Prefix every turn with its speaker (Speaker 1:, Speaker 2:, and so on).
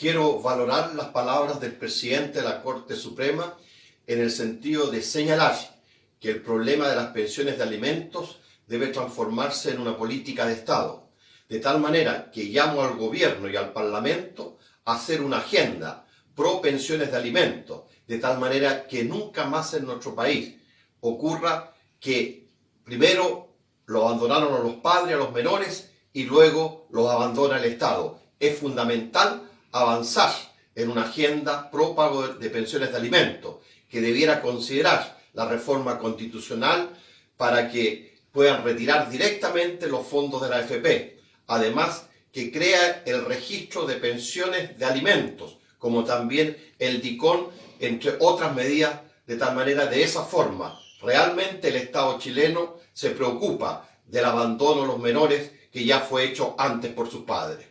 Speaker 1: quiero valorar las palabras del presidente de la Corte Suprema en el sentido de señalar que el problema de las pensiones de alimentos debe transformarse en una política de Estado, de tal manera que llamo al gobierno y al parlamento a hacer una agenda pro pensiones de alimentos, de tal manera que nunca más en nuestro país ocurra que primero lo abandonaron a los padres, a los menores, y luego los abandona el Estado. Es fundamental avanzar en una agenda pro pago de pensiones de alimentos, que debiera considerar la reforma constitucional para que puedan retirar directamente los fondos de la AFP. Además, que crea el registro de pensiones de alimentos, como también el DICON, entre otras medidas, de tal manera, de esa forma, realmente el Estado chileno se preocupa del abandono de los menores que ya fue hecho antes por sus padres.